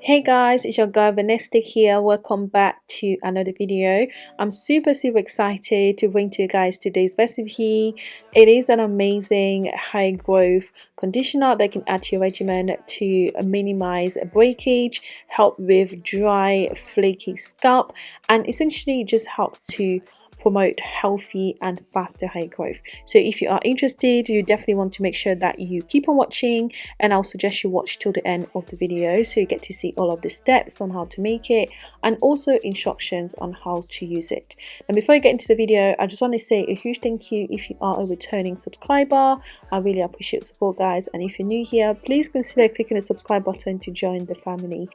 Hey guys, it's your girl Vanessa here. Welcome back to another video. I'm super super excited to bring to you guys today's recipe. It is an amazing high growth conditioner that can add to your regimen to minimize breakage, help with dry flaky scalp and essentially just help to promote healthy and faster hair growth. So if you are interested you definitely want to make sure that you keep on watching and I'll suggest you watch till the end of the video so you get to see all of the steps on how to make it and also instructions on how to use it. And before I get into the video I just want to say a huge thank you if you are a returning subscriber. I really appreciate support guys. And if you're new here please consider clicking the subscribe button to join the family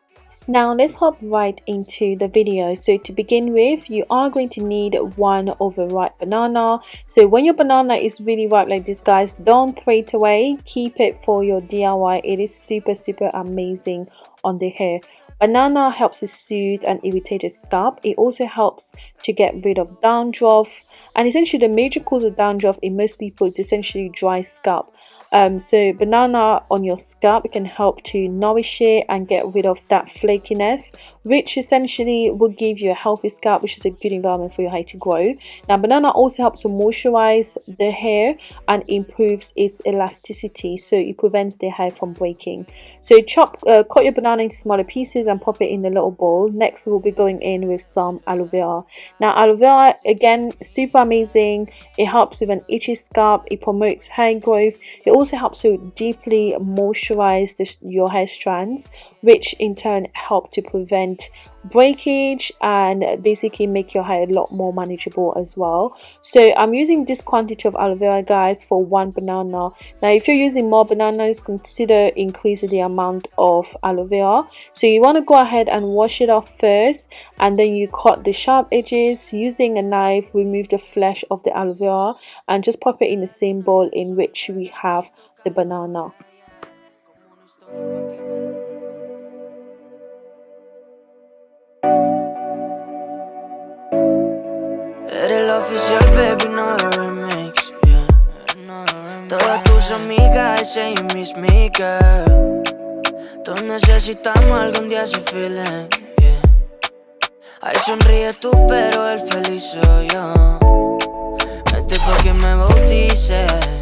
now let's hop right into the video. So to begin with, you are going to need one overripe banana. So when your banana is really ripe like this guys, don't throw it away. Keep it for your DIY. It is super super amazing on the hair. Banana helps to soothe an irritated scalp. It also helps to get rid of dandruff. And essentially the major cause of dandruff in most people is essentially dry scalp. Um, so banana on your scalp can help to nourish it and get rid of that flakiness which essentially will give you a healthy scalp which is a good environment for your hair to grow. Now banana also helps to moisturize the hair and improves its elasticity so it prevents the hair from breaking. So chop, uh, cut your banana into smaller pieces and pop it in a little bowl. Next we'll be going in with some aloe vera. Now aloe vera again super amazing. It helps with an itchy scalp. It promotes hair growth. It also also helps to deeply moisturize the, your hair strands which in turn help to prevent breakage and basically make your hair a lot more manageable as well. So i'm using this quantity of aloe vera guys for one banana. Now if you're using more bananas consider increasing the amount of aloe vera. So you want to go ahead and wash it off first and then you cut the sharp edges using a knife remove the flesh of the aloe vera and just pop it in the same bowl in which we have the banana oficial, baby, no remix, yeah. Todas tus amigas, ese y mis girl. Todos necesitamos algún día ese feeling, yeah. Ay, sonríe tú, pero el feliz soy yo. Este porque me bautices.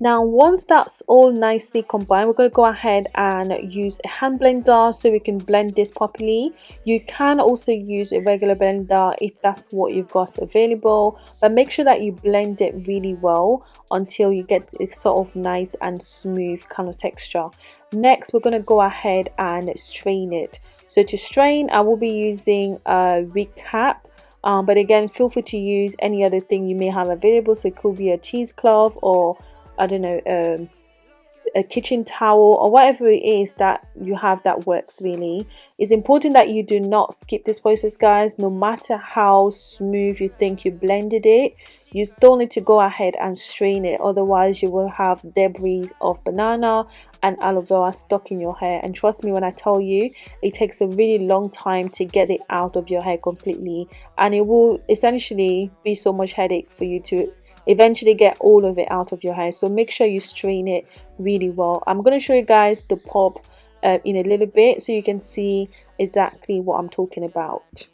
Now once that's all nicely combined, we're going to go ahead and use a hand blender so we can blend this properly. You can also use a regular blender if that's what you've got available, but make sure that you blend it really well until you get a sort of nice and smooth kind of texture. Next, we're going to go ahead and strain it. So to strain, I will be using a recap um, but again feel free to use any other thing you may have available so it could be a cheesecloth or I don't know, um, a kitchen towel or whatever it is that you have that works really. It's important that you do not skip this process guys. No matter how smooth you think you blended it you still need to go ahead and strain it. Otherwise you will have debris of banana and aloe vera stuck in your hair. And trust me when I tell you it takes a really long time to get it out of your hair completely. And it will essentially be so much headache for you to eventually get all of it out of your hair. So make sure you strain it really well. I'm going to show you guys the pop uh, in a little bit so you can see exactly what i'm talking about.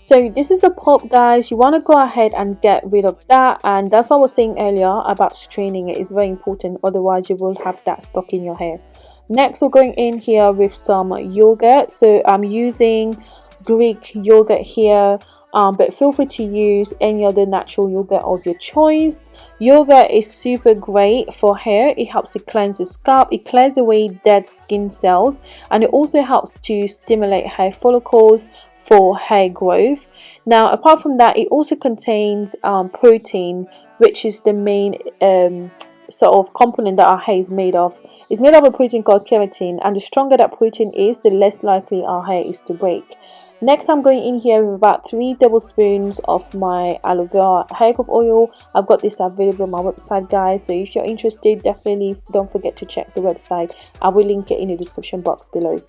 So this is the pulp guys. You want to go ahead and get rid of that. And that's what i was saying earlier about straining it. Is very important. Otherwise you will have that stuck in your hair. Next we're going in here with some yogurt. So i'm using greek yogurt here um, but feel free to use any other natural yogurt of your choice. Yogurt is super great for hair. It helps to cleanse the scalp. It clears away dead skin cells. And it also helps to stimulate hair follicles for hair growth. Now apart from that it also contains um, protein which is the main um, sort of component that our hair is made of. It's made of a protein called keratin. And the stronger that protein is the less likely our hair is to break next i'm going in here with about three tablespoons of my aloe vera hair growth oil. I've got this available on my website guys so if you're interested definitely don't forget to check the website. I will link it in the description box below.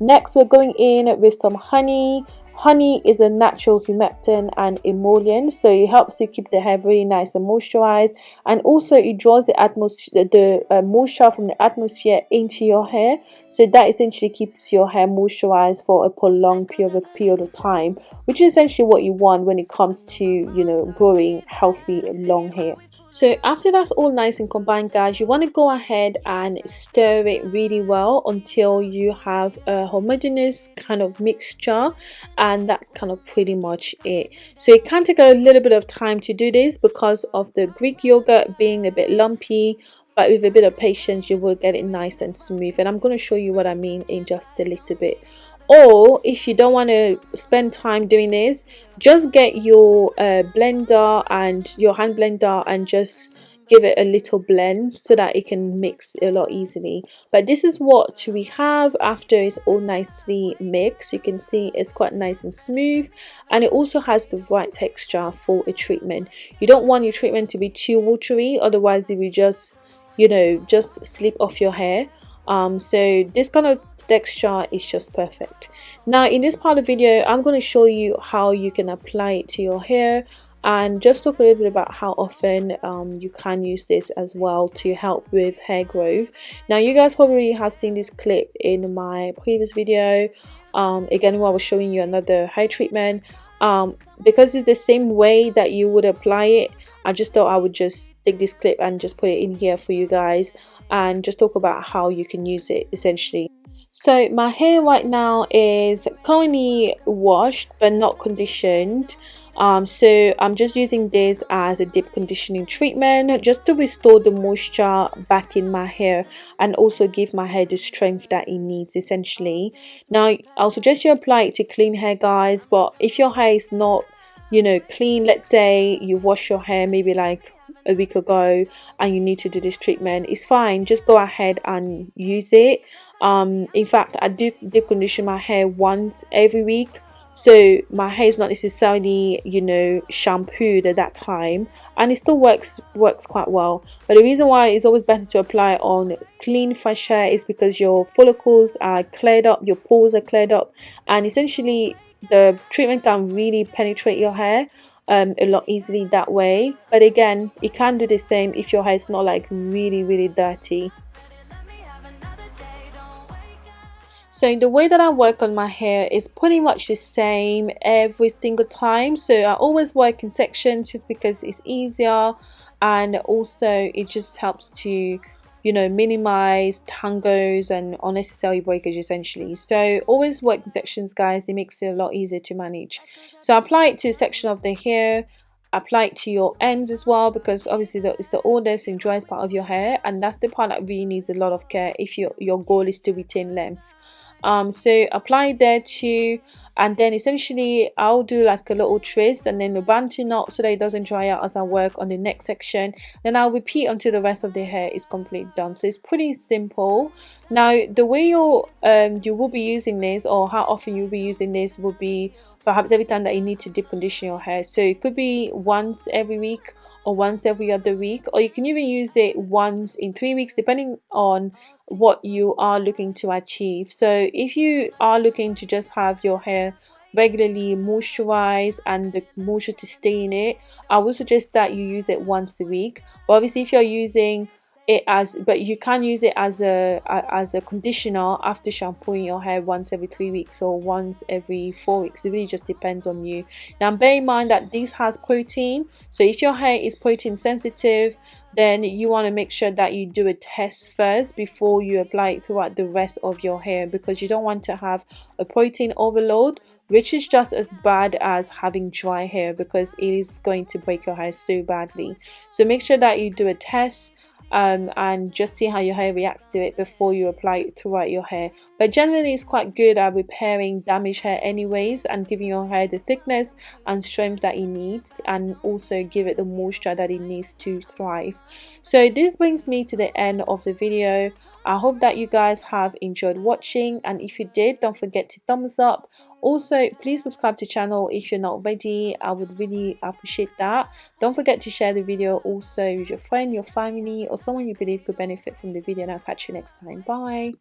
Next we're going in with some honey honey is a natural humectant and emollient so it helps you keep the hair really nice and moisturized and also it draws the atmosphere the uh, moisture from the atmosphere into your hair. So that essentially keeps your hair moisturized for a prolonged period of, period of time which is essentially what you want when it comes to you know growing healthy long hair so after that's all nice and combined guys, you want to go ahead and stir it really well until you have a homogeneous kind of mixture and that's kind of pretty much it. So it can take a little bit of time to do this because of the Greek yogurt being a bit lumpy but with a bit of patience you will get it nice and smooth and I'm going to show you what I mean in just a little bit or if you don't want to spend time doing this just get your uh, blender and your hand blender and just give it a little blend so that it can mix a lot easily. But this is what we have after it's all nicely mixed. You can see it's quite nice and smooth. And it also has the right texture for a treatment. You don't want your treatment to be too watery otherwise it will just you know just slip off your hair. Um so this kind of texture is just perfect. Now in this part of the video i'm going to show you how you can apply it to your hair and just talk a little bit about how often um, you can use this as well to help with hair growth. Now you guys probably have seen this clip in my previous video um, again where I was showing you another hair treatment. Um, because it's the same way that you would apply it I just thought I would just take this clip and just put it in here for you guys and just talk about how you can use it essentially so my hair right now is currently washed but not conditioned. Um, so I'm just using this as a deep conditioning treatment just to restore the moisture back in my hair and also give my hair the strength that it needs essentially. Now I'll suggest you apply it to clean hair guys but if your hair is not you know clean let's say you've washed your hair maybe like a week ago and you need to do this treatment it's fine. Just go ahead and use it. Um in fact i do deep condition my hair once every week. So my hair is not necessarily you know shampooed at that time and it still works works quite well. But the reason why it's always better to apply on clean fresh hair is because your follicles are cleared up your pores are cleared up and essentially the treatment can really penetrate your hair um, a lot easily that way. But again it can do the same if your hair is not like really really dirty. So the way that I work on my hair is pretty much the same every single time. So I always work in sections just because it's easier and also it just helps to you know minimize tangos and unnecessary breakage essentially. So always work in sections guys. It makes it a lot easier to manage. So apply it to a section of the hair. Apply it to your ends as well because obviously it's the oldest and driest part of your hair and that's the part that really needs a lot of care if your your goal is to retain length. Um so apply there too and then essentially I'll do like a little twist and then a bantu knot so that it doesn't dry out as I work on the next section. Then I'll repeat until the rest of the hair. Is completely done. So it's pretty simple. Now the way you um you will be using this or how often you'll be using this will be perhaps every time that you need to deep condition your hair. So it could be once every week or once every other week or you can even use it once in three weeks depending on what you are looking to achieve. So if you are looking to just have your hair regularly moisturize and the moisture to stay in it i would suggest that you use it once a week. But obviously if you're using it as but you can use it as a, a, as a conditioner after shampooing your hair once every three weeks or once every four weeks. It really just depends on you. Now bear in mind that this has protein. So if your hair is protein sensitive then you want to make sure that you do a test first before you apply it throughout the rest of your hair because you don't want to have a protein overload which is just as bad as having dry hair because it is going to break your hair so badly. So make sure that you do a test um, and just see how your hair reacts to it before you apply it throughout your hair. But generally it's quite good at repairing damaged hair anyways and giving your hair the thickness and strength that it needs and also give it the moisture that it needs to thrive. So this brings me to the end of the video. I hope that you guys have enjoyed watching and if you did don't forget to thumbs up also please subscribe to channel if you're not already i would really appreciate that. Don't forget to share the video also with your friend your family or someone you believe could benefit from the video. And i'll catch you next time. Bye